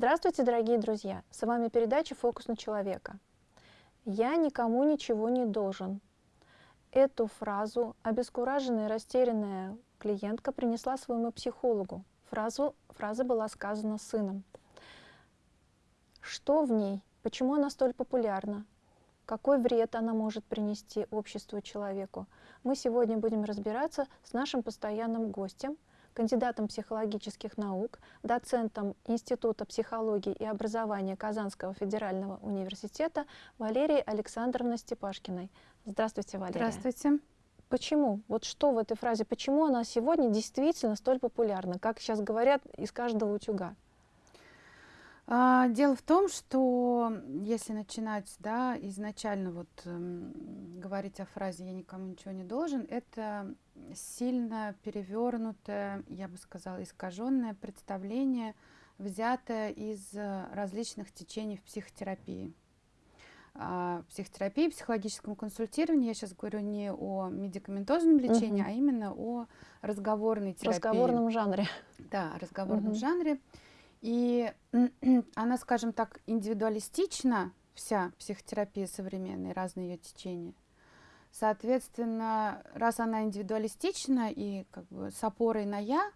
Здравствуйте, дорогие друзья! С вами передача «Фокус на человека». «Я никому ничего не должен». Эту фразу обескураженная и растерянная клиентка принесла своему психологу. Фразу, фраза была сказана сыном. Что в ней? Почему она столь популярна? Какой вред она может принести обществу человеку? Мы сегодня будем разбираться с нашим постоянным гостем – кандидатом психологических наук, доцентом Института психологии и образования Казанского федерального университета Валерией Александровной Степашкиной. Здравствуйте, Валерия. Здравствуйте. Почему? Вот что в этой фразе? Почему она сегодня действительно столь популярна? Как сейчас говорят, из каждого утюга. А, дело в том, что если начинать да, изначально вот, э, говорить о фразе «я никому ничего не должен», это сильно перевернутое, я бы сказала, искаженное представление, взятое из э, различных течений в психотерапии. А, психотерапии, психологическом консультировании, я сейчас говорю не о медикаментозном лечении, угу. а именно о разговорной терапии. Разговорном жанре. Да, разговорном угу. жанре. И она, скажем так, индивидуалистична, вся психотерапия современная, разные ее течения. Соответственно, раз она индивидуалистична и как бы с опорой на «я»,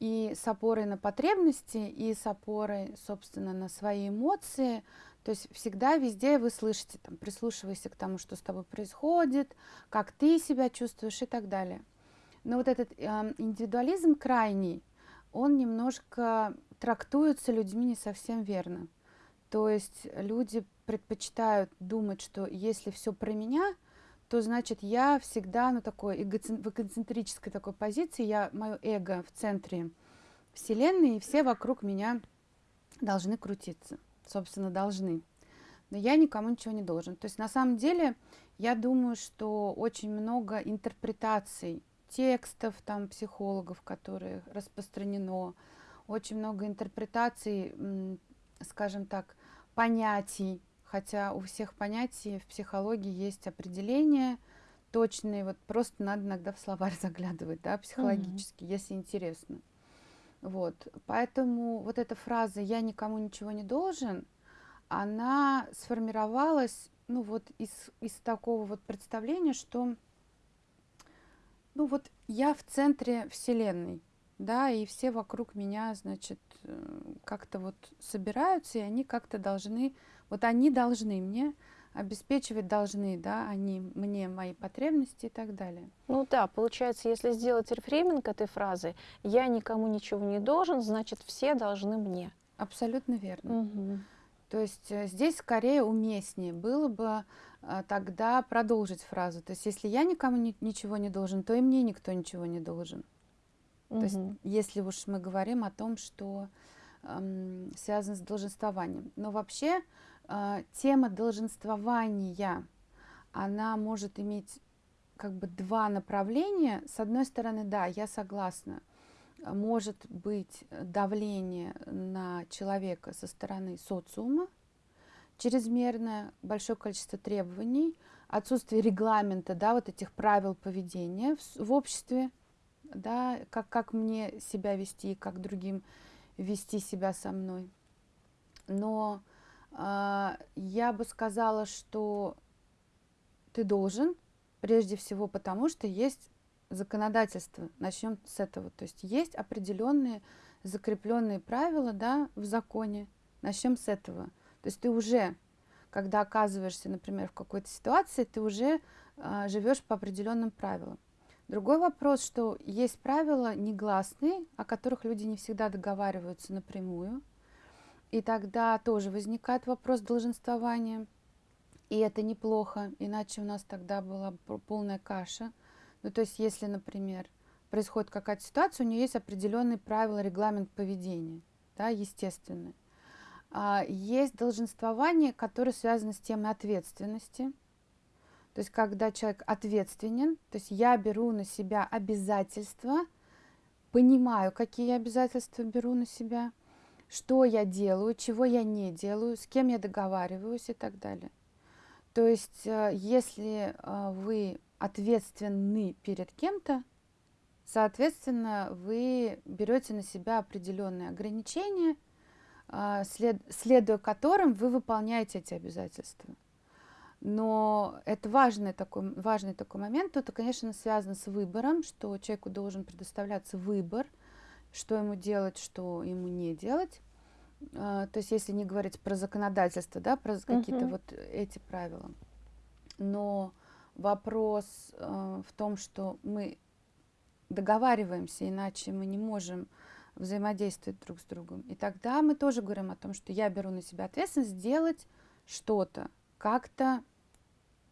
и с опорой на потребности, и с опорой, собственно, на свои эмоции, то есть всегда везде вы слышите, там, прислушивайся к тому, что с тобой происходит, как ты себя чувствуешь и так далее. Но вот этот э, индивидуализм крайний, он немножко трактуется людьми не совсем верно. То есть люди предпочитают думать, что если все про меня, то значит я всегда ну, такой в эгоцентрической такой позиции, я, мое эго в центре Вселенной, и все вокруг меня должны крутиться, собственно, должны. Но я никому ничего не должен. То есть на самом деле я думаю, что очень много интерпретаций текстов там психологов, которые распространено, очень много интерпретаций, скажем так, понятий, хотя у всех понятий в психологии есть определения точные, вот просто надо иногда в словарь заглядывать, да, психологически, mm -hmm. если интересно. Вот, поэтому вот эта фраза «я никому ничего не должен», она сформировалась, ну вот из, из такого вот представления, что, ну вот я в центре Вселенной, да, и все вокруг меня, значит, э, как-то вот собираются, и они как-то должны, вот они должны мне обеспечивать должны, да, они мне мои потребности и так далее. Ну да, получается, если сделать рефрейминг этой фразы, я никому ничего не должен, значит, все должны мне. Абсолютно верно. Угу. То есть э, здесь скорее уместнее было бы а, тогда продолжить фразу. То есть если я никому ни, ничего не должен, то и мне никто ничего не должен. Угу. То есть, если уж мы говорим о том, что эм, связано с долженствованием. Но вообще тема долженствования, она может иметь как бы два направления. С одной стороны, да, я согласна, может быть давление на человека со стороны социума, чрезмерное, большое количество требований, отсутствие регламента, да, вот этих правил поведения в, в обществе, да, как, как мне себя вести, как другим вести себя со мной. Но я бы сказала, что ты должен, прежде всего потому, что есть законодательство. Начнем с этого. То есть есть определенные закрепленные правила да, в законе. Начнем с этого. То есть ты уже, когда оказываешься, например, в какой-то ситуации, ты уже э, живешь по определенным правилам. Другой вопрос, что есть правила негласные, о которых люди не всегда договариваются напрямую. И тогда тоже возникает вопрос долженствования. И это неплохо, иначе у нас тогда была полная каша. Ну, то есть, если, например, происходит какая-то ситуация, у нее есть определенные правила, регламент поведения, да, естественный. А есть долженствование, которое связано с темой ответственности – то есть, когда человек ответственен, то есть я беру на себя обязательства, понимаю, какие обязательства беру на себя, что я делаю, чего я не делаю, с кем я договариваюсь и так далее. То есть, э, если э, вы ответственны перед кем-то, соответственно, вы берете на себя определенные ограничения, след, следуя которым вы выполняете эти обязательства. Но это важный такой, важный такой момент. Тут, конечно, связано с выбором, что человеку должен предоставляться выбор, что ему делать, что ему не делать. А, то есть, если не говорить про законодательство, да, про какие-то uh-huh. вот эти правила. Но вопрос э, в том, что мы договариваемся, иначе мы не можем взаимодействовать друг с другом. И тогда мы тоже говорим о том, что я беру на себя ответственность сделать что-то, как-то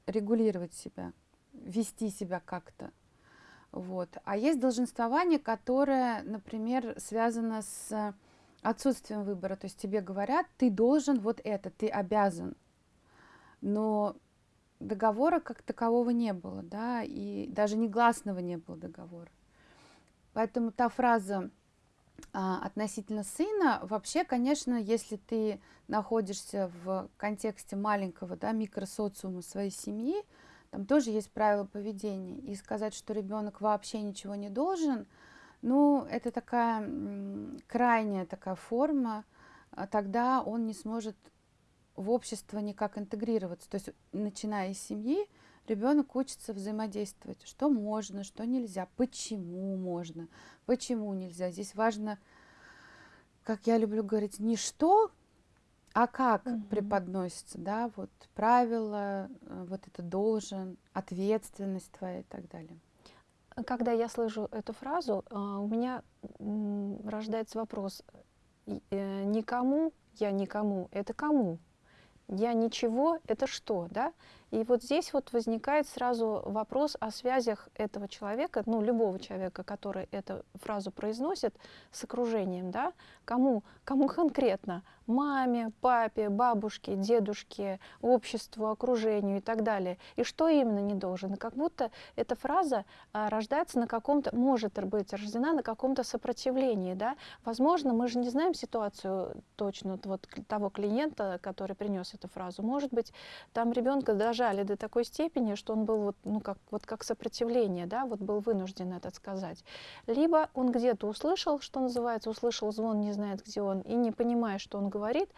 регулировать себя, вести себя как-то. Вот. А есть долженствование, которое, например, связано с отсутствием выбора. То есть тебе говорят, ты должен вот это, ты обязан. Но договора как такового не было, да, и даже негласного не было договора. Поэтому та фраза а, относительно сына, вообще, конечно, если ты находишься в контексте маленького, да, микросоциума своей семьи, там тоже есть правила поведения. И сказать, что ребенок вообще ничего не должен, ну, это такая крайняя такая форма, а тогда он не сможет в общество никак интегрироваться. То есть, начиная из семьи, ребенок учится взаимодействовать, что можно, что нельзя, почему можно, почему нельзя. Здесь важно, как я люблю говорить, не что, а как угу. преподносится, да, вот правила, э, вот это должен, ответственность твоя и так далее. Когда я слышу эту фразу, э, у меня рождается вопрос, э, никому, я никому, это кому? Я ничего, это что, да? И вот здесь вот возникает сразу вопрос о связях этого человека, ну, любого человека, который эту фразу произносит, с окружением, да? Кому, кому конкретно? Маме, папе, бабушке, дедушке, обществу, окружению и так далее. И что именно не должен? Как будто эта фраза а, рождается на каком-то, может быть рождена на каком-то сопротивлении, да? Возможно, мы же не знаем ситуацию точно вот того клиента, который принес эту фразу. Может быть, там ребенка дожали до такой степени, что он был вот, ну, как, вот как сопротивление, да, вот был вынужден это сказать. Либо он где-то услышал, что называется, услышал звон, не знает, где он, и не понимая, что он говорит,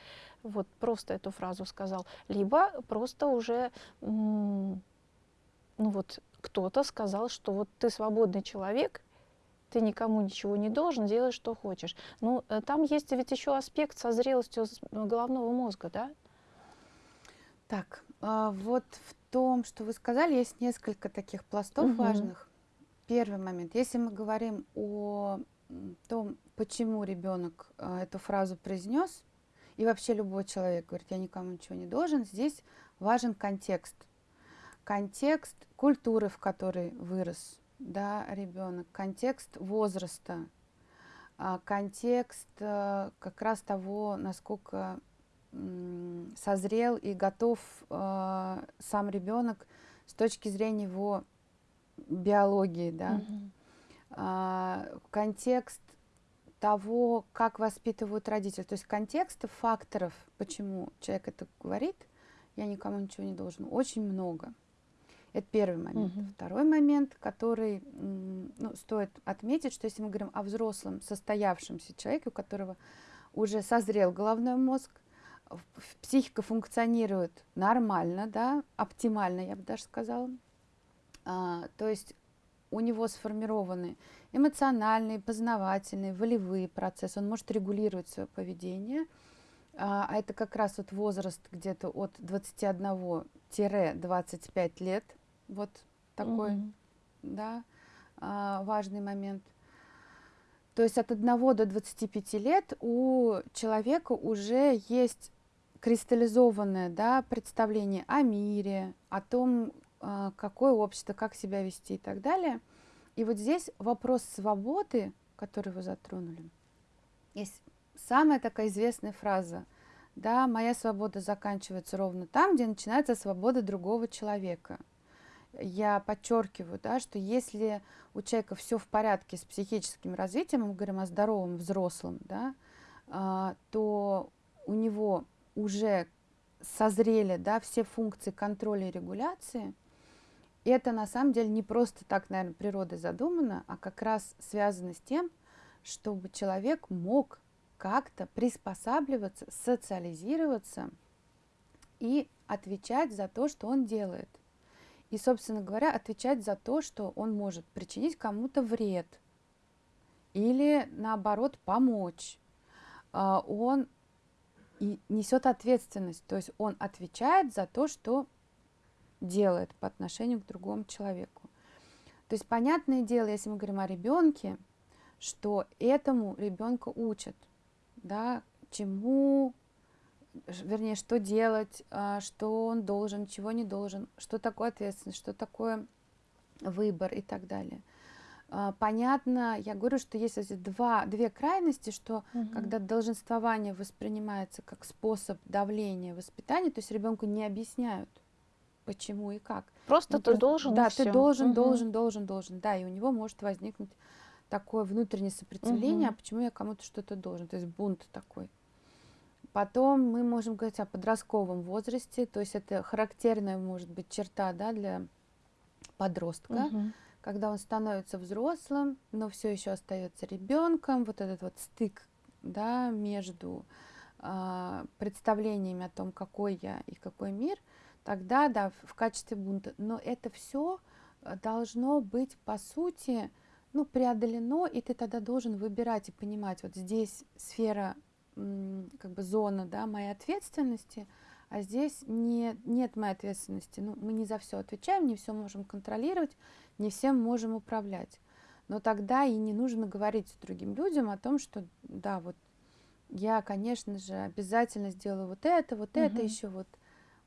вот просто эту фразу сказал, либо просто уже, ну вот, кто-то сказал, что вот ты свободный человек, ты никому ничего не должен, делай, что хочешь. Ну, э, там есть ведь еще аспект со зрелостью головного мозга, да? Так, вот в том, что вы сказали, есть несколько таких пластов угу. важных. Первый момент. Если мы говорим о том, почему ребенок а, эту фразу произнес, и вообще любой человек говорит, я никому ничего не должен, здесь важен контекст. Контекст культуры, в которой вырос да, ребенок, контекст возраста, а, контекст э, как раз того, насколько созрел и готов э, сам ребенок с точки зрения его биологии, да, mm-hmm. э, контекст того, как воспитывают родители, то есть контекста факторов, почему человек это говорит, я никому ничего не должен, очень много. Это первый момент. Mm-hmm. Второй момент, который ну, стоит отметить, что если мы говорим о взрослом состоявшемся человеке, у которого уже созрел головной мозг, психика функционирует нормально, да, оптимально, я бы даже сказала. А, то есть у него сформированы эмоциональные, познавательные, волевые процессы. Он может регулировать свое поведение. А, а это как раз вот возраст где-то от 21-25 лет. Вот такой, mm-hmm. да, а, важный момент. То есть от 1 до 25 лет у человека уже есть кристаллизованное да, представление о мире, о том, а, какое общество, как себя вести и так далее. И вот здесь вопрос свободы, который вы затронули, есть самая такая известная фраза, да, моя свобода заканчивается ровно там, где начинается свобода другого человека. Я подчеркиваю, да, что если у человека все в порядке с психическим развитием, мы говорим о здоровом взрослом, да, а, то у него уже созрели да, все функции контроля и регуляции, это на самом деле не просто так, наверное, природой задумано, а как раз связано с тем, чтобы человек мог как-то приспосабливаться, социализироваться и отвечать за то, что он делает. И, собственно говоря, отвечать за то, что он может причинить кому-то вред или, наоборот, помочь. А, он и несет ответственность, то есть он отвечает за то, что делает по отношению к другому человеку. То есть понятное дело, если мы говорим о ребенке, что этому ребенка учат, да, чему, вернее, что делать, а, что он должен, чего не должен, что такое ответственность, что такое выбор и так далее. А, понятно, я говорю, что есть эти два, две крайности, что угу. когда долженствование воспринимается как способ давления воспитания, то есть ребенку не объясняют, почему и как. Просто ну, ты просто, должен. Да, ты должен, угу. должен, должен, должен. Да, и у него может возникнуть такое внутреннее сопротивление, угу. а почему я кому-то что-то должен, то есть бунт такой. Потом мы можем говорить о подростковом возрасте, то есть это характерная может быть черта да, для подростка, угу. Когда он становится взрослым, но все еще остается ребенком, вот этот вот стык да, между э, представлениями о том, какой я и какой мир, тогда да, в, качестве бунта. Но это все должно быть по сути ну, преодолено, и ты тогда должен выбирать и понимать, вот здесь сфера, как бы зона, да, моей ответственности, а здесь не, нет моей ответственности. Ну, мы не за все отвечаем, не все можем контролировать, не всем можем управлять. Но тогда и не нужно говорить другим людям о том, что да, вот я, конечно же, обязательно сделаю вот это, вот угу. это, еще вот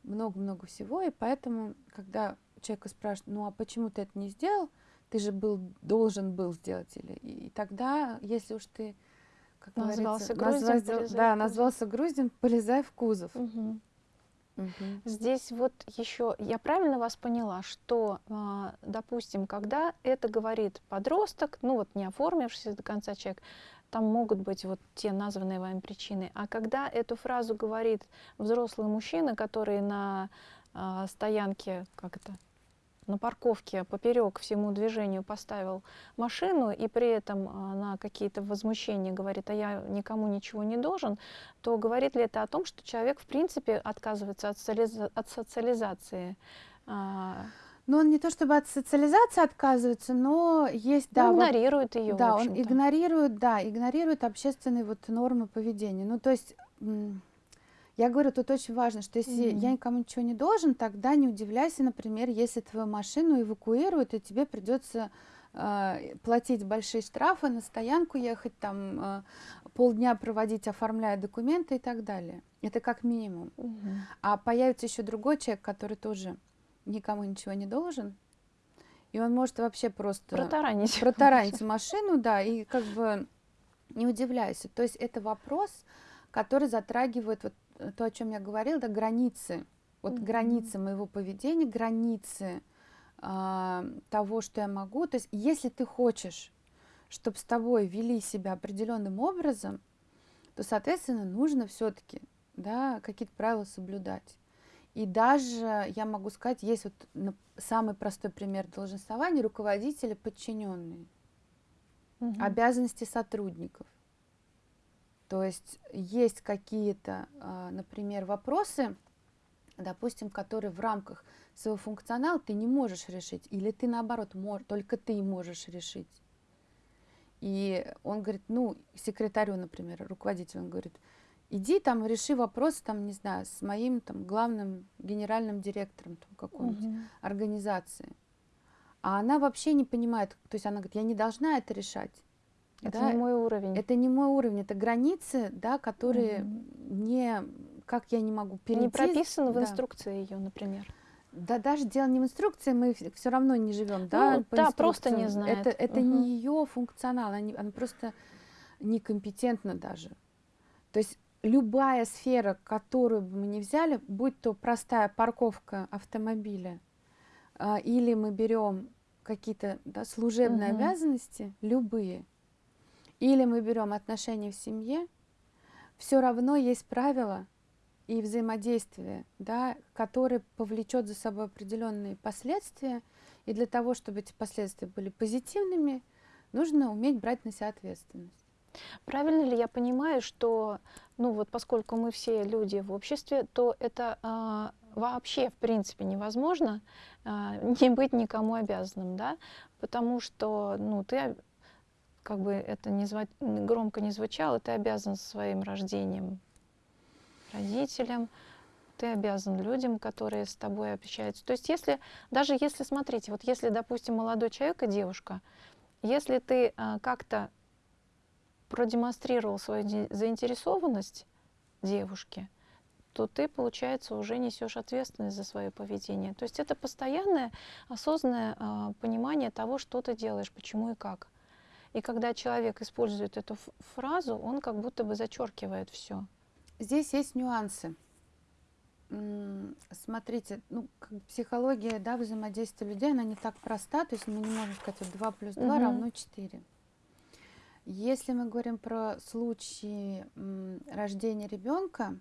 много-много всего. И поэтому, когда человека спрашивают, ну а почему ты это не сделал, ты же был, должен был сделать. Или, и, тогда, если уж ты, как назвался груздем, назвался, да, назвался груздем, полезай в кузов. Угу. Угу. Здесь вот еще, я правильно вас поняла, что, а, допустим, когда это говорит подросток, ну вот не оформившийся до конца человек, там могут быть вот те названные вами причины. А когда эту фразу говорит взрослый мужчина, который на э, стоянке, как это, на парковке поперек всему движению поставил машину и при этом на какие-то возмущения говорит, а я никому ничего не должен, то говорит ли это о том, что человек в принципе отказывается от, социализа от социализации? А? Ну, он не то чтобы от социализации отказывается, но есть, да. Он игнорирует вот, ее. Да, он игнорирует, да, игнорирует общественные вот нормы поведения. Ну, то есть я говорю, тут очень важно, что если mm-hmm. я никому ничего не должен, тогда не удивляйся, например, если твою машину эвакуируют, и тебе придется э, платить большие штрафы, на стоянку ехать, там э, полдня проводить, оформляя документы и так далее. Это как минимум. Mm-hmm. А появится еще другой человек, который тоже никому ничего не должен, и он может вообще просто протаранить, протаранить машину, да, и как бы не удивляйся. То есть это вопрос, который затрагивает вот то, о чем я говорила, да, границы, вот mm-hmm. границы моего поведения, границы э, того, что я могу. То есть, если ты хочешь, чтобы с тобой вели себя определенным образом, то, соответственно, нужно все-таки да, какие-то правила соблюдать. И даже, я могу сказать, есть вот самый простой пример долженствования руководители подчиненные, угу. обязанности сотрудников. То есть есть какие-то, а, например, вопросы, допустим, которые в рамках своего функционала ты не можешь решить, или ты наоборот, только ты можешь решить. И он говорит, ну, секретарю, например, руководителю, он говорит, иди там реши вопрос, там, не знаю, с моим там главным генеральным директором какой-нибудь угу. организации. А она вообще не понимает, то есть она говорит, я не должна это решать. Это да? не мой уровень. Это не мой уровень, это границы, да, которые угу. не, как я не могу перейти. Не прописаны в да. инструкции ее, например. Да, даже дело не в инструкции, мы все равно не живем, да, ну, да, просто не знает. Это, это угу. не ее функционал, она, не, она просто некомпетентна даже. То есть любая сфера, которую бы мы не взяли, будь то простая парковка автомобиля, э, или мы берем какие-то да, служебные угу. обязанности, любые, или мы берем отношения в семье, все равно есть правила и взаимодействие, да, которое повлечет за собой определенные последствия. И для того, чтобы эти последствия были позитивными, нужно уметь брать на себя ответственность. Правильно ли я понимаю, что, ну вот поскольку мы все люди в обществе, то это а, вообще в принципе невозможно а, не быть никому обязанным, да? Потому что, ну, ты как бы это не зва... громко не звучало, ты обязан своим рождением родителям, ты обязан людям, которые с тобой общаются. То есть если, даже если, смотрите, вот если, допустим, молодой человек и девушка, если ты а, как-то продемонстрировал свою заинтересованность девушке, то ты, получается, уже несешь ответственность за свое поведение. То есть это постоянное осознанное а, понимание того, что ты делаешь, почему и как. И когда человек использует эту фразу, он как будто бы зачеркивает все. Здесь есть нюансы смотрите, ну, психология, да, взаимодействия людей, она не так проста, то есть мы не можем сказать, вот 2 плюс 2 угу. равно 4. Если мы говорим про случаи рождения ребенка,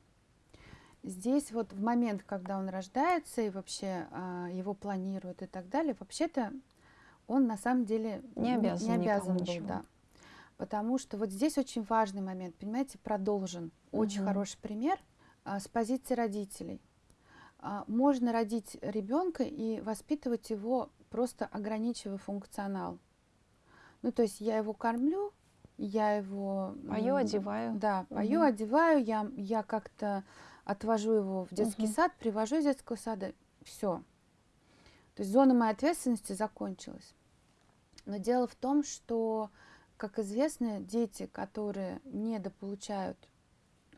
здесь вот в момент, когда он рождается и вообще а, его планируют и так далее, вообще-то он на самом деле не обязан, не обязан был, ничего. да. Потому что вот здесь очень важный момент, понимаете, продолжен. Очень угу. хороший пример – а, с позиции родителей. А, можно родить ребенка и воспитывать его, просто ограничивая функционал. Ну, то есть я его кормлю, я его... Пою, одеваю. Да, пою, угу. одеваю, я, я как-то отвожу его в детский угу. сад, привожу из детского сада, все. То есть зона моей ответственности закончилась. Но дело в том, что, как известно, дети, которые недополучают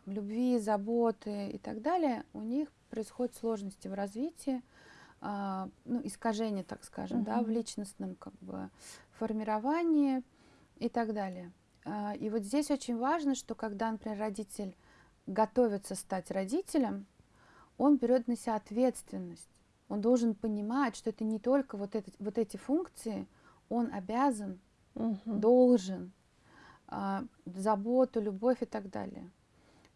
любви, заботы и так далее, у них происходят сложности в развитии, а, ну, искажения, так скажем, угу. да, в личностном как бы формировании и так далее. А, и вот здесь очень важно, что когда, например, родитель готовится стать родителем, он берет на себя ответственность. Он должен понимать, что это не только вот, это, вот эти функции, он обязан, угу. должен, а, заботу, любовь и так далее.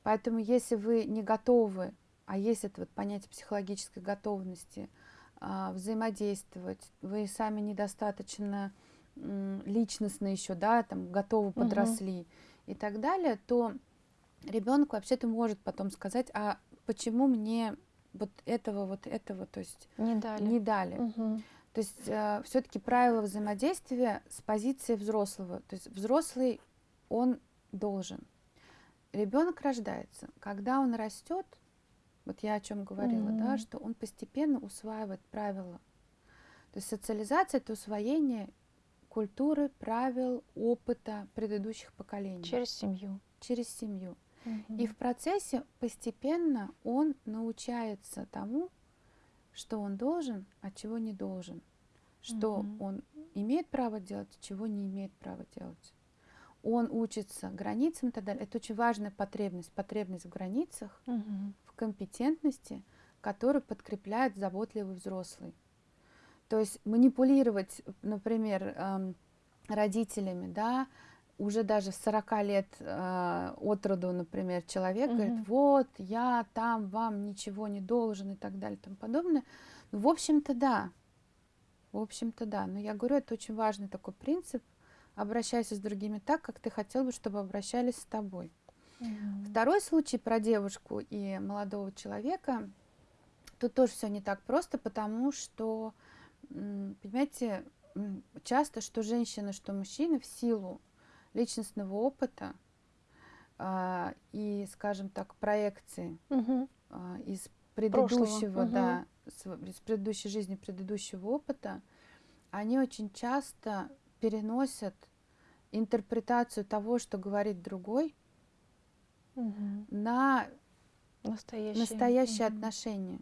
Поэтому если вы не готовы, а есть это вот понятие психологической готовности, а, взаимодействовать, вы сами недостаточно личностно еще, да, там готовы, подросли угу. и так далее, то ребенок вообще-то может потом сказать, а почему мне вот этого, вот этого, то есть не дали. Не дали. Угу. То есть э, все-таки правила взаимодействия с позиции взрослого. То есть взрослый, он должен ребенок рождается, когда он растет, вот я о чем говорила, mm-hmm. да, что он постепенно усваивает правила. То есть социализация это усвоение культуры, правил, опыта предыдущих поколений. Через семью. Через семью. Mm-hmm. И в процессе постепенно он научается тому, что он должен, а чего не должен. Что mm-hmm. он имеет право делать, а чего не имеет права делать он учится границам и так далее. Это очень важная потребность, потребность в границах, угу. в компетентности, которую подкрепляет заботливый взрослый. То есть манипулировать, например, эм, родителями, да, уже даже с 40 лет э, от роду, например, человек угу. говорит, вот, я там вам ничего не должен и так далее и тому подобное. Ну, в общем-то, да. В общем-то, да. Но я говорю, это очень важный такой принцип, обращайся с другими так, как ты хотел бы, чтобы обращались с тобой. Mm-hmm. Второй случай про девушку и молодого человека. Тут тоже все не так просто, потому что, понимаете, часто что женщины, что мужчины в силу личностного опыта э, и, скажем так, проекции угу. э, из предыдущего, угу. да, с, из предыдущей жизни, предыдущего опыта, они очень часто переносят интерпретацию того, что говорит другой, угу. на настоящие, настоящие угу. отношения.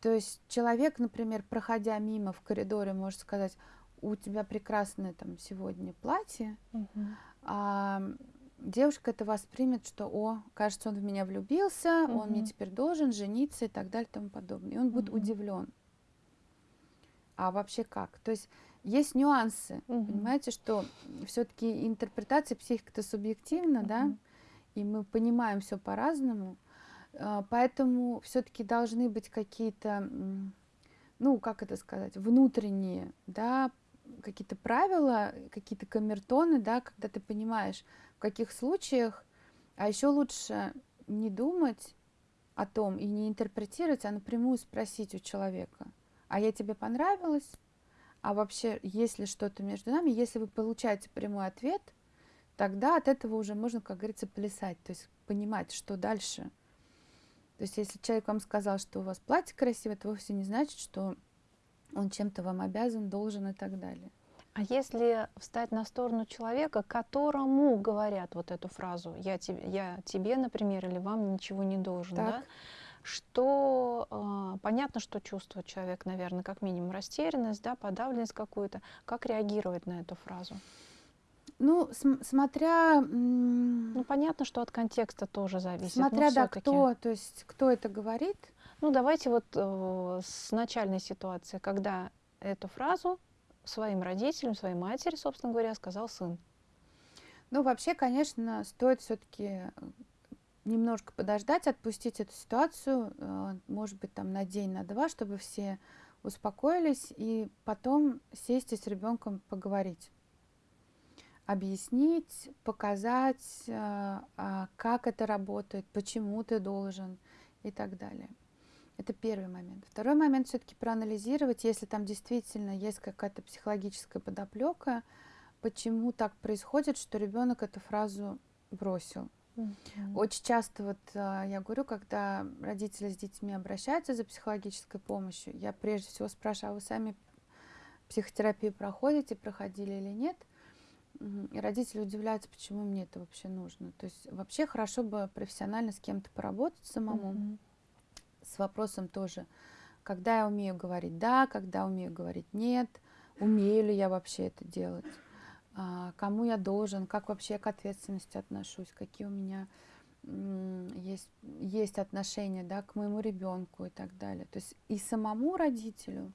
То есть человек, например, проходя мимо в коридоре, может сказать, у тебя прекрасное там сегодня платье, угу. а девушка это воспримет, что, о, кажется, он в меня влюбился, угу. он мне теперь должен жениться и так далее и тому подобное. И он будет удивлен. А вообще как? То есть есть нюансы, угу. понимаете, что все-таки интерпретация психики это субъективно, угу. да, и мы понимаем все по-разному, а, поэтому все-таки должны быть какие-то, ну, как это сказать, внутренние, да, какие-то правила, какие-то камертоны, да, когда ты понимаешь, в каких случаях, а еще лучше не думать о том и не интерпретировать, а напрямую спросить у человека, а я тебе понравилась? А вообще, если что-то между нами, если вы получаете прямой ответ, тогда от этого уже можно, как говорится, плясать, то есть понимать, что дальше. То есть если человек вам сказал, что у вас платье красивое, это вовсе не значит, что он чем-то вам обязан, должен и так далее. А если встать на сторону человека, которому говорят вот эту фразу «я тебе, я тебе например, или вам ничего не должен», так. да? что э, понятно, что чувствует человек, наверное, как минимум растерянность, да, подавленность какую-то. Как реагировать на эту фразу? Ну, см смотря... Ну, понятно, что от контекста тоже зависит. Смотря, да, кто, то есть, кто это говорит. Ну, давайте вот э, с начальной ситуации, когда эту фразу своим родителям, своей матери, собственно говоря, сказал сын. Ну, вообще, конечно, стоит все-таки немножко подождать, отпустить эту ситуацию, э, может быть, там на день, на два, чтобы все успокоились, и потом сесть и с ребенком поговорить объяснить, показать, э, а, как это работает, почему ты должен и так далее. Это первый момент. Второй момент все-таки проанализировать, если там действительно есть какая-то психологическая подоплека, почему так происходит, что ребенок эту фразу бросил. Mm-hmm. Очень часто вот а, я говорю, когда родители с детьми обращаются за психологической помощью, я прежде всего спрашиваю, а вы сами психотерапию проходите, проходили или нет? И родители удивляются, почему мне это вообще нужно. То есть вообще хорошо бы профессионально с кем-то поработать самому. Mm-hmm. С вопросом тоже, когда я умею говорить да, когда умею говорить нет, умею ли я вообще это делать, а, кому я должен, как вообще к ответственности отношусь, какие у меня есть, есть отношения да, к моему ребенку и так далее. То есть и самому родителю,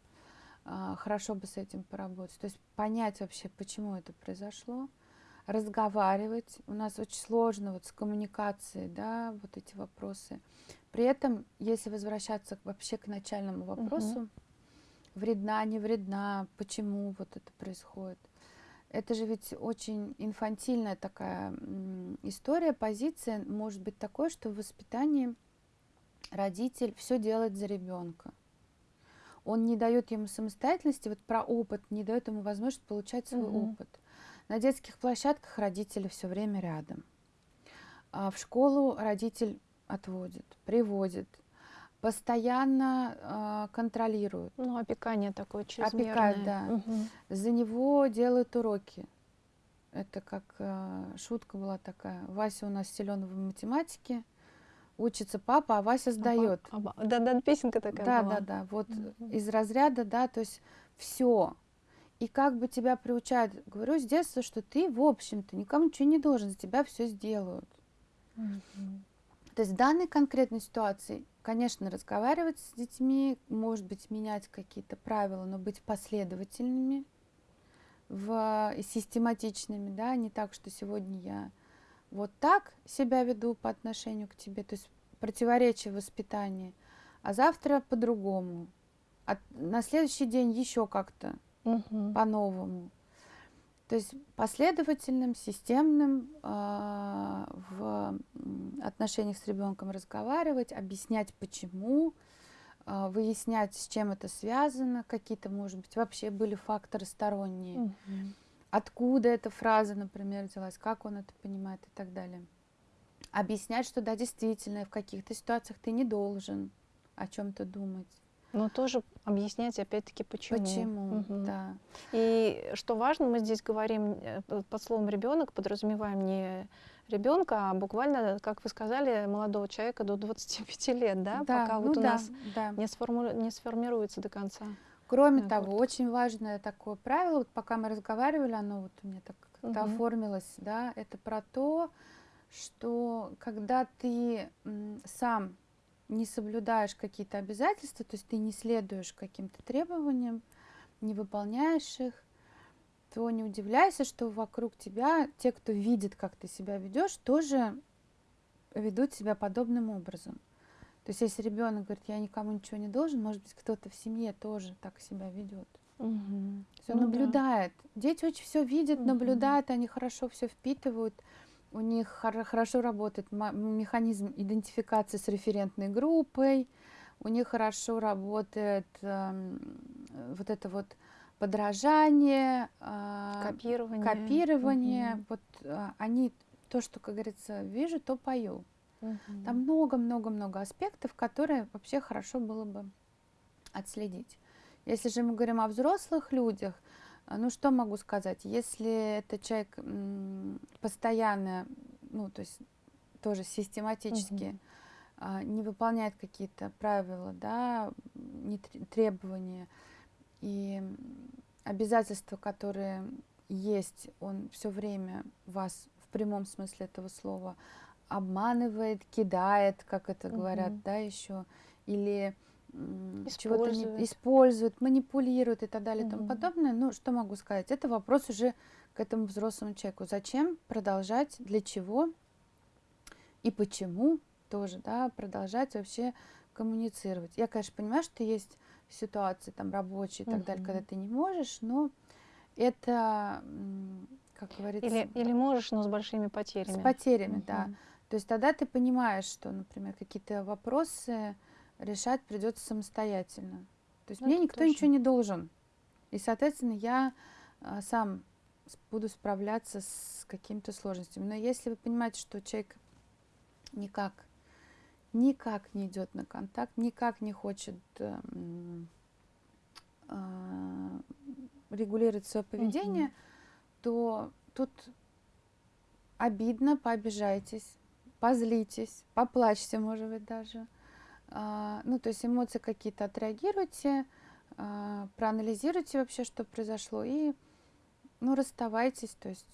а, хорошо бы с этим поработать. То есть понять вообще, почему это произошло, разговаривать. У нас очень сложно вот с коммуникацией, да, вот эти вопросы. При этом, если возвращаться вообще к начальному вопросу, угу. вредна, не вредна, почему вот это происходит. Это же ведь очень инфантильная такая история, позиция может быть такой, что в воспитании родитель все делает за ребенка он не дает ему самостоятельности, вот про опыт, не дает ему возможность получать свой угу. опыт. На детских площадках родители все время рядом. А в школу родитель отводит, приводит, постоянно э, контролирует. Ну, опекание такое чрезмерное. Опекает, да. Угу. За него делают уроки. Это как э, шутка была такая. Вася у нас силен в математике, учится папа, а Вася сдает. А, а, да, да, песенка такая да, была. Да, да. Вот mm-hmm. из разряда, да, то есть все. И как бы тебя приучают, говорю с детства, что ты, в общем-то, никому ничего не должен, за тебя все сделают. Mm-hmm. То есть в данной конкретной ситуации, конечно, разговаривать с детьми, может быть, менять какие-то правила, но быть последовательными, в, систематичными, да, не так, что сегодня я вот так себя веду по отношению к тебе, то есть противоречие воспитания, а завтра по-другому, а на следующий день еще как-то угу. по-новому. То есть последовательным, системным э, в отношениях с ребенком разговаривать, объяснять почему, э, выяснять, с чем это связано, какие-то, может быть, вообще были факторы сторонние. Угу откуда эта фраза, например, взялась, как он это понимает и так далее. Объяснять, что да, действительно, в каких-то ситуациях ты не должен о чем-то думать. Но тоже объяснять опять-таки почему. Почему, угу. да. И что важно, мы здесь говорим э, под словом ребенок, подразумеваем не ребенка, а буквально, как вы сказали, молодого человека до 25 лет, да, да пока ну вот у да, нас да. Не, сформу... не сформируется до конца. Кроме да, того, вот. очень важное такое правило, вот пока мы разговаривали, оно вот у меня так угу. оформилось, да, это про то, что когда ты сам не соблюдаешь какие-то обязательства, то есть ты не следуешь каким-то требованиям, не выполняешь их, то не удивляйся, что вокруг тебя те, кто видит, как ты себя ведешь, тоже ведут себя подобным образом. То есть если ребенок говорит, я никому ничего не должен, может быть, кто-то в семье тоже так себя ведет. Угу. Все ну, наблюдает. Да. Дети очень все видят, угу. наблюдают, они хорошо все впитывают. У них хор- хорошо работает механизм идентификации с референтной группой. У них хорошо работает э, вот это вот подражание, э, копирование. копирование. Угу. Вот э, они то, что, как говорится, вижу, то пою. Угу. Там много-много-много аспектов, которые вообще хорошо было бы отследить. Если же мы говорим о взрослых людях, ну что могу сказать, если это человек постоянно, ну то есть тоже систематически угу. не выполняет какие-то правила, да, не требования и обязательства, которые есть, он все время вас в прямом смысле этого слова обманывает, кидает, как это говорят, угу. да, еще, или чего-то не использует, манипулирует и так далее и тому подобное. Ну, что могу сказать? Это вопрос уже к этому взрослому человеку. Зачем продолжать, для чего и почему тоже, да, продолжать вообще коммуницировать. Я, конечно, понимаю, что есть ситуации там рабочие и так далее, когда ты не можешь, но это, как говорится... Или, или можешь, но с большими потерями. С потерями, да. То есть тогда ты понимаешь, что, например, какие-то вопросы решать придется самостоятельно. То есть ну, мне никто тоже. ничего не должен. И, соответственно, я а, сам буду справляться с какими-то сложностями. Но если вы понимаете, что человек никак, никак не идет на контакт, никак не хочет э, э, регулировать свое поведение, mm-hmm. то тут обидно, пообижайтесь, позлитесь, поплачьте, может быть, даже. А, ну, то есть эмоции какие-то отреагируйте, а, проанализируйте вообще, что произошло, и ну, расставайтесь. То есть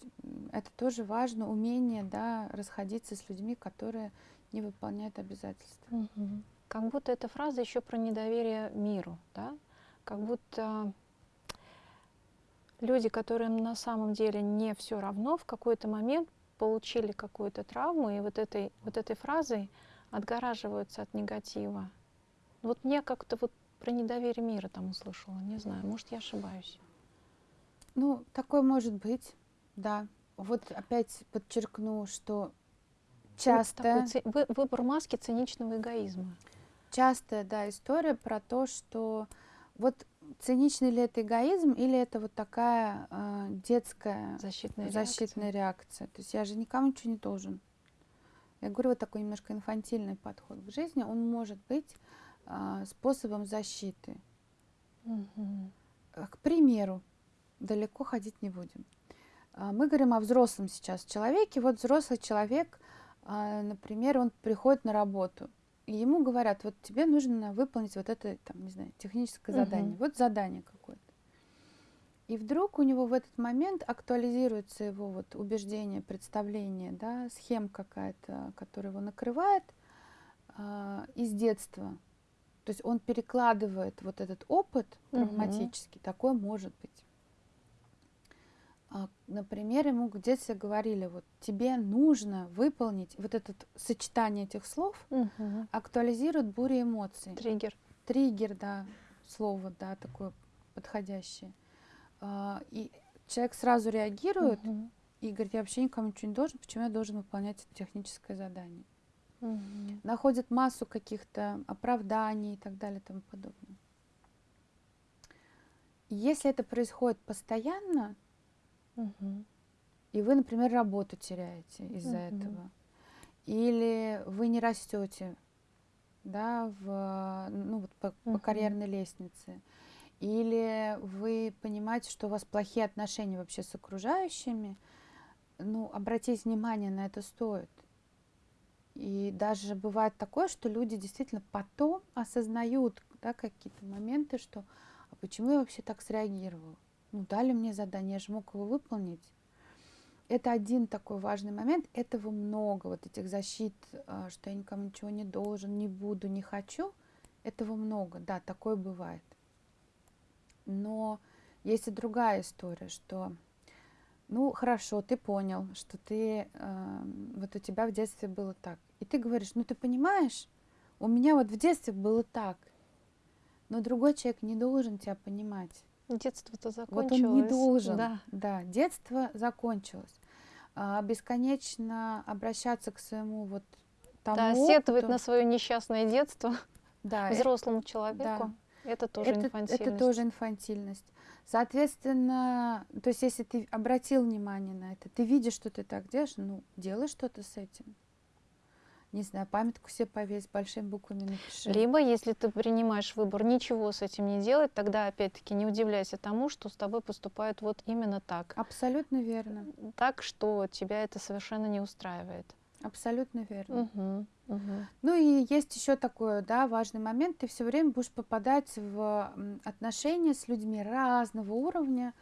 это тоже важно, умение, да, расходиться с людьми, которые не выполняют обязательства. Угу. Как будто эта фраза еще про недоверие миру, да? Как будто люди, которым на самом деле не все равно, в какой-то момент получили какую-то травму, и вот этой, вот этой фразой отгораживаются от негатива. Вот мне как-то вот про недоверие мира там услышала, не знаю, может, я ошибаюсь. Ну, такое может быть, да. Вот опять подчеркну, что часто... Вот выбор маски циничного эгоизма. Частая, да, история про то, что вот циничный ли это эгоизм или это вот такая э, детская защитная, защитная реакция. реакция. То есть я же никому ничего не должен. Я говорю, вот такой немножко инфантильный подход к жизни, он может быть э, способом защиты. Угу. К примеру, далеко ходить не будем. Э, мы говорим о взрослом сейчас человеке. Вот взрослый человек, э, например, он приходит на работу, и ему говорят, вот тебе нужно выполнить вот это, там, не знаю, техническое угу. задание. Вот задание какое-то. И вдруг у него в этот момент актуализируется его вот убеждение, представление, да, схема какая-то, которая его накрывает э, из детства. То есть он перекладывает вот этот опыт травматический, угу. такое может быть. А, например, ему в детстве говорили, вот тебе нужно выполнить вот это сочетание этих слов, угу. актуализирует буря эмоций. Триггер. Триггер, да, слово, да, такое подходящее. А, и человек сразу реагирует угу. и говорит, я вообще никому ничего не должен, почему я должен выполнять это техническое задание. Угу. Находит массу каких-то оправданий и так далее и тому подобное. если это происходит постоянно, угу. и вы, например, работу теряете из-за угу. этого, или вы не растете да, в, ну, вот по, угу. по карьерной лестнице, или вы понимаете, что у вас плохие отношения вообще с окружающими, ну, обратить внимание на это стоит. И даже бывает такое, что люди действительно потом осознают да, какие-то моменты, что а почему я вообще так среагировал? Ну, дали мне задание, я же мог его выполнить. Это один такой важный момент. Этого много, вот этих защит, а, что я никому ничего не должен, не буду, не хочу. Этого много, да, такое бывает. Но есть и другая история, что, ну, хорошо, ты понял, что ты, э, вот у тебя в детстве было так. И ты говоришь, ну, ты понимаешь, у меня вот в детстве было так. Но другой человек не должен тебя понимать. Детство-то Вот закончилось. он не должен. Да. Да, детство закончилось. А, бесконечно обращаться к своему вот тому Да, сетовать опыту. на свое несчастное детство Да, взрослому человеку, это тоже это, инфантильность. это тоже инфантильность. Соответственно, то есть если ты обратил внимание на это, ты видишь, что ты так делаешь, ну, делай что-то с этим. Не знаю, памятку себе повесь, большими буквами напиши. Либо, если ты принимаешь выбор ничего с этим не делать, тогда опять-таки не удивляйся тому, что с тобой поступают вот именно так. Абсолютно верно. Так, что тебя это совершенно не устраивает. Абсолютно верно. Мгм, мгм. Ну и есть еще такой, да, важный момент. Ты все время будешь попадать в отношения с людьми разного уровня,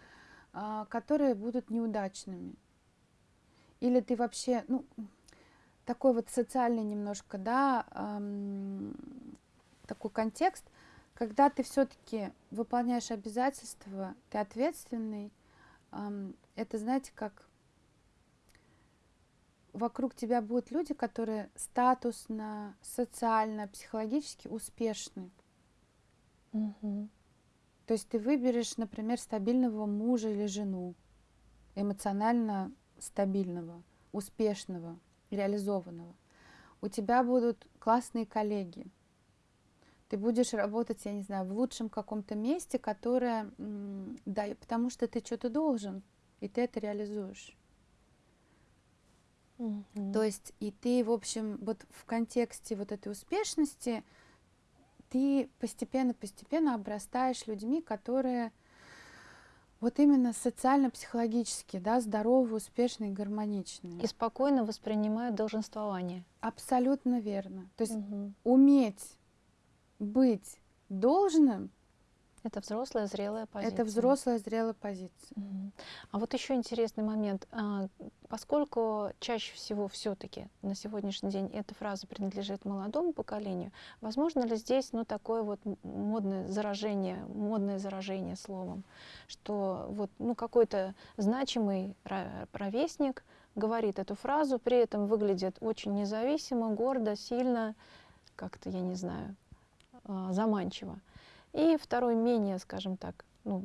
а, которые будут неудачными. Или ты вообще, ну, такой вот социальный немножко, да, такой контекст, когда ты все-таки выполняешь обязательства, ты ответственный, это, знаете, как вокруг тебя будут люди, которые статусно, социально, психологически успешны. Мгм. То есть ты выберешь, например, стабильного мужа или жену, эмоционально стабильного, успешного, реализованного. У тебя будут классные коллеги. Ты будешь работать, я не знаю, в лучшем каком-то месте, которое, да, потому что ты что-то должен, и ты это реализуешь. Мгм. То есть и ты, в общем, вот в контексте вот этой успешности ты постепенно-постепенно обрастаешь людьми, которые вот именно социально-психологически, да, здоровые, успешные, гармоничные. И спокойно воспринимают долженствование. Абсолютно верно. То есть Мгм. уметь быть должным Это взрослая, зрелая позиция. это взрослая зрелая позиция. Мгм. А вот еще интересный момент. А, Поскольку чаще всего все-таки на сегодняшний день эта фраза принадлежит молодому поколению, возможно ли здесь ну, такое вот модное заражение, модное заражение словом, что вот ну, какой-то значимый ровесник говорит эту фразу, при этом выглядит очень независимо, гордо, сильно, как-то, я не знаю, а, заманчиво. И второй менее, скажем так, ну,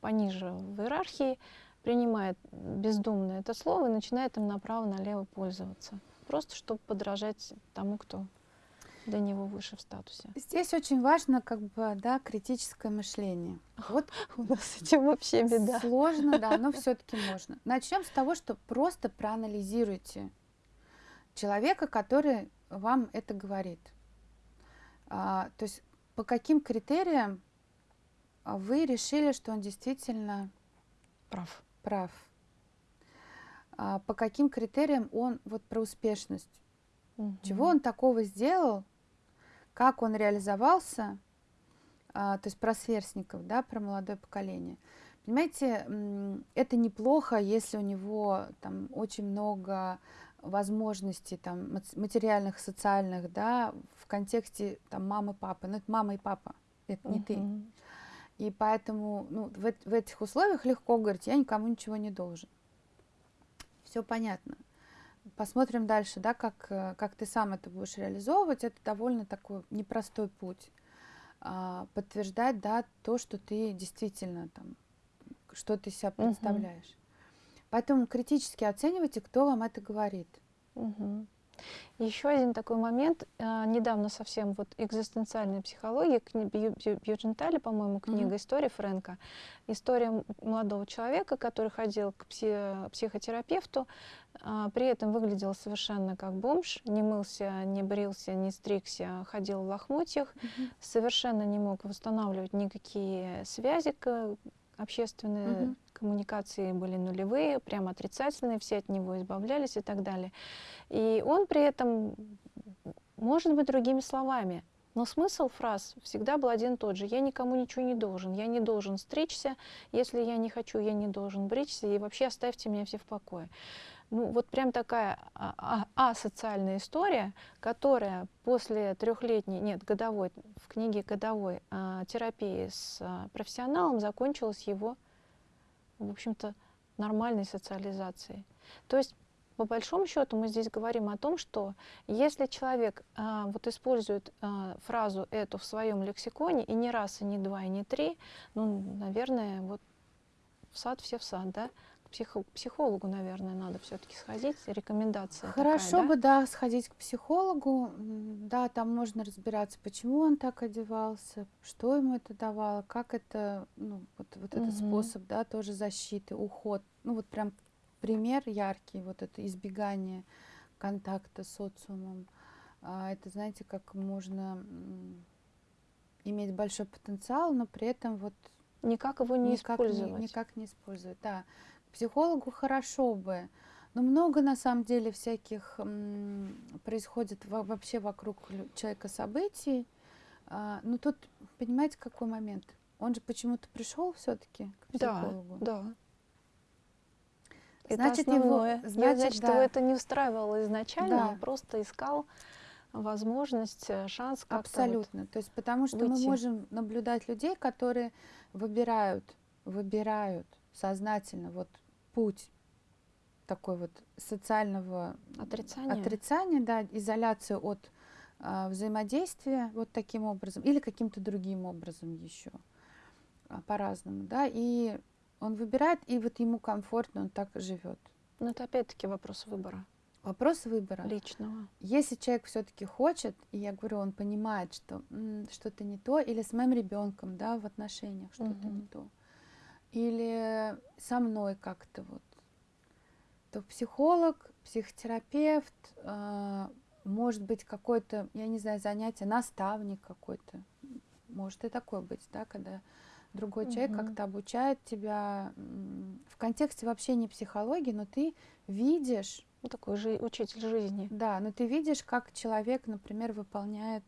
пониже в иерархии, принимает бездумно это слово и начинает им направо-налево пользоваться. Просто чтобы подражать тому, кто до него выше в статусе. Здесь очень важно как бы, да, критическое мышление. Вот У нас с этим вообще беда. Сложно, да, но все-таки можно. Начнем с того, что просто проанализируйте человека, который вам это говорит. А, то есть по каким критериям вы решили, что он действительно Прав. прав? А, по каким критериям он вот про успешность? Чего Мгм. он такого сделал? Как он реализовался? А, то есть про сверстников, да, про молодое поколение. Понимаете, это неплохо, если у него там очень много возможностей там материальных, социальных, да, в контексте там мамы, папы. Но это мама и папа, это не ты. И поэтому ну, в, в этих условиях легко говорить, я никому ничего не должен. Все понятно. Посмотрим дальше, да, как, как ты сам это будешь реализовывать. Это довольно такой непростой путь. А, подтверждать, да, то, что ты действительно там, что ты себя представляешь. Поэтому критически оценивайте, кто вам это говорит. Мгм. Еще один такой момент. а, Недавно совсем вот экзистенциальная психология, Бью- Бью- Бьюджентали, по-моему, книга Мгм. «История Фрэнка». История молодого человека, который ходил к пси- психотерапевту, а, при этом выглядел совершенно как бомж, не мылся, не брился, не стригся, ходил в лохмотьях, совершенно не мог восстанавливать никакие связи к- общественные Мгм. коммуникации были нулевые, прямо отрицательные, все от него избавлялись и так далее. И он при этом, может быть, другими словами, но смысл фраз всегда был один и тот же. Я никому ничего не должен. Я не должен стричься. Если я не хочу, я не должен бричься. И вообще оставьте меня все в покое. Ну, вот прям такая а- а- асоциальная история, которая после трехлетней, нет, годовой, в книге годовой а, терапии с а, профессионалом закончилась его, в общем-то, нормальной социализацией. То есть по большому счету мы здесь говорим о том, что если человек а, вот использует а, фразу эту в своем лексиконе и не раз, и не два, и не три, ну, наверное, вот в сад все в сад, да? К психо психологу, наверное, надо все-таки сходить, рекомендация. Хорошо такая, бы, да, сходить к психологу, да, там можно разбираться, почему он так одевался, что ему это давало, как это, ну, вот, вот угу. этот способ, да, тоже защиты, уход, ну, вот прям пример яркий, вот это избегание контакта с социумом. А, это, знаете, как можно иметь большой потенциал, но при этом вот никак его не никак использовать. Не, никак не использовать, да. Психологу хорошо бы, но много на самом деле всяких происходит вообще вокруг человека событий. А, но тут, понимаете, какой момент? Он же почему-то пришел все-таки к психологу. Да, да. Значит, это основное. Его, значит, значит да. его это не устраивало изначально, Да. он просто искал возможность, э, шанс как-то вот Абсолютно. То есть потому что мы выйти. можем наблюдать людей, которые выбирают, выбирают сознательно вот путь такой вот социального отрицание. отрицания, да, изоляцию от а, взаимодействия вот таким образом или каким-то другим образом еще а, по-разному, да, и он выбирает, и вот ему комфортно, он так живет. Но это опять-таки вопрос выбора Вопрос выбора. личного. Если человек все-таки хочет, и я говорю, он понимает, что что-то не то, или с моим ребенком, да, в отношениях что-то Мгм. не то, или со мной как-то вот, то психолог, психотерапевт, а, может быть какой-то, я не знаю, занятие, наставник какой-то, может и такое быть, да, когда другой человек Мгм. как-то обучает тебя в контексте вообще не психологии, но ты видишь Ну, такой же учитель жизни. да, но ты видишь, как человек, например, выполняет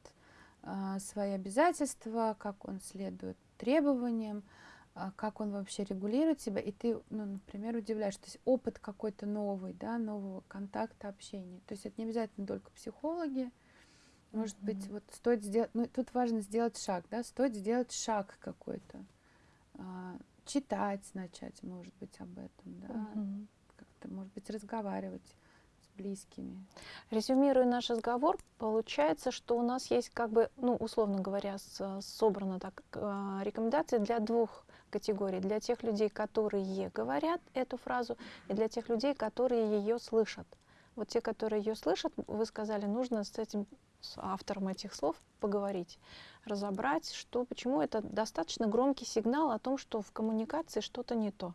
а, свои обязательства, как он следует требованиям, а, как он вообще регулирует себя, и ты, ну, например, удивляешь, то есть опыт какой-то новый, да, нового контакта, общения. То есть это не обязательно только психологи, может быть, Мгм. вот стоит сделать, ну, тут важно сделать шаг, да, стоит сделать шаг какой-то, А, читать начать, может быть, об этом, да, Мгм. как-то, может быть, разговаривать с близкими. Резюмируя наш разговор, получается, что у нас есть, как бы, ну, условно говоря, собрано так а, рекомендации для двух категорий. Для тех людей, которые говорят эту фразу, и для тех людей, которые ее слышат. Вот те, которые ее слышат, вы сказали, нужно с этим с автором этих слов поговорить, разобрать, что, почему это достаточно громкий сигнал о том, что в коммуникации что-то не то.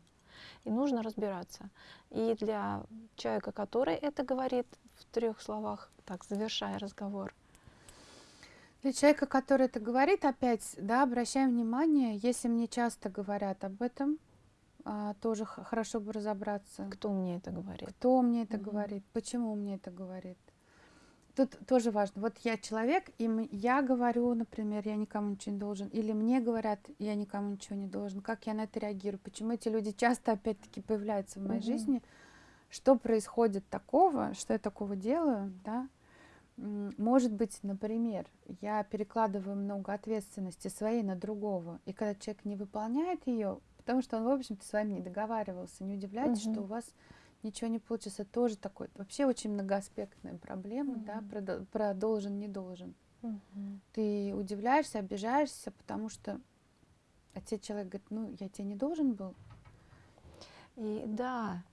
И нужно разбираться. И для человека, который это говорит в трех словах, так, завершая разговор, Для человека, который это говорит, опять, да, обращаем внимание, если мне часто говорят об этом, а, тоже хорошо бы разобраться, кто мне это говорит. кто мне это Мгм. говорит, почему мне это говорит. Тут тоже важно. Вот я человек, и я говорю, например, я никому ничего не должен, или мне говорят, я никому ничего не должен. Как я на это реагирую? Почему эти люди часто, опять-таки, появляются в моей Мгм. жизни? Что происходит такого, что я такого делаю, да? Может быть, например, я перекладываю много ответственности своей на другого, и когда человек не выполняет ее, потому что он, в общем-то, с вами не договаривался, не удивляйтесь, что Мгм. у вас ничего не получится. Тоже такой, вообще очень многоаспектная проблема, да, Мгм. про, про должен, не должен. Мгм. Ты удивляешься, обижаешься, потому что а тебе человек говорит, ну, я тебе не должен был. И да,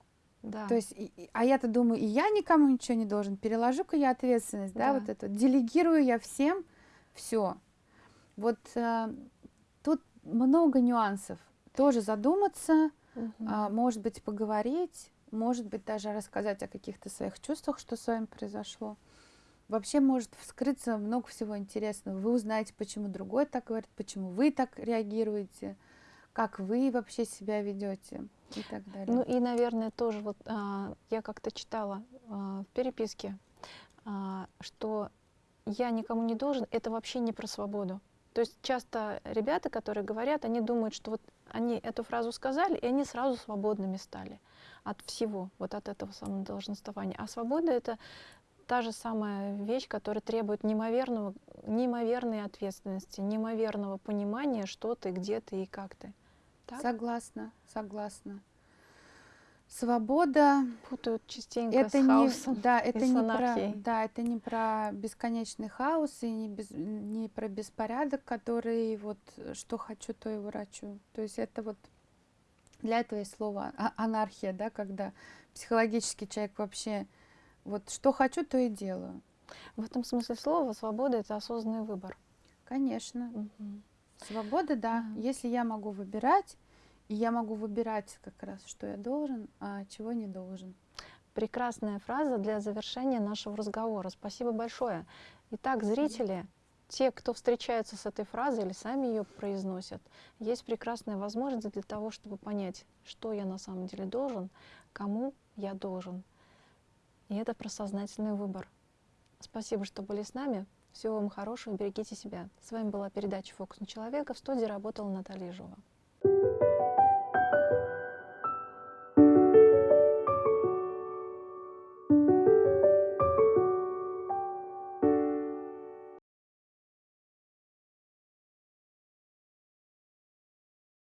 да. То есть, и- а я-то думаю, и я никому ничего не должен, переложу-ка я ответственность, да, Да. вот это, делегирую я всем все. Вот э, тут много нюансов. Тоже задуматься, Мгм. а, может быть, поговорить, может быть, даже рассказать о каких-то своих чувствах, что с вами произошло. Вообще может вскрыться много всего интересного. Вы узнаете, почему другой так говорит, почему вы так реагируете, как вы вообще себя ведете и так далее. Ну и, наверное, тоже вот а, я как-то читала а, в переписке, а, что я никому не должен, это вообще не про свободу. То есть часто ребята, которые говорят, они думают, что вот они эту фразу сказали, и они сразу свободными стали от всего, вот от этого самого долженствования. А свобода — это та же самая вещь, которая требует неимоверного, неимоверной ответственности, неимоверного понимания, что ты, где ты и как ты. Так? Согласна, согласна. Свобода Путают частенько это с не, хаосом да, и это не про, анархией. да, это не про бесконечный хаос и не, без- не про беспорядок, который вот что хочу, то и ворочу. То есть это вот для этого есть слово а- анархия, да, когда психологически человек вообще вот что хочу, то и делаю. В этом смысле слова свобода — это осознанный выбор. Конечно. Мгм. Свобода, да. Ага. Если я могу выбирать, и я могу выбирать как раз, что я должен, а чего не должен. Прекрасная фраза для завершения нашего разговора. Спасибо большое. Итак, зрители, те, кто встречаются с этой фразой или сами ее произносят, есть прекрасная возможность для того, чтобы понять, что я на самом деле должен, кому я должен. И это про сознательный выбор. Спасибо, что были с нами. Всего вам хорошего, берегите себя. С вами была передача «Фокус на человека». В студии работала Наталья Жова.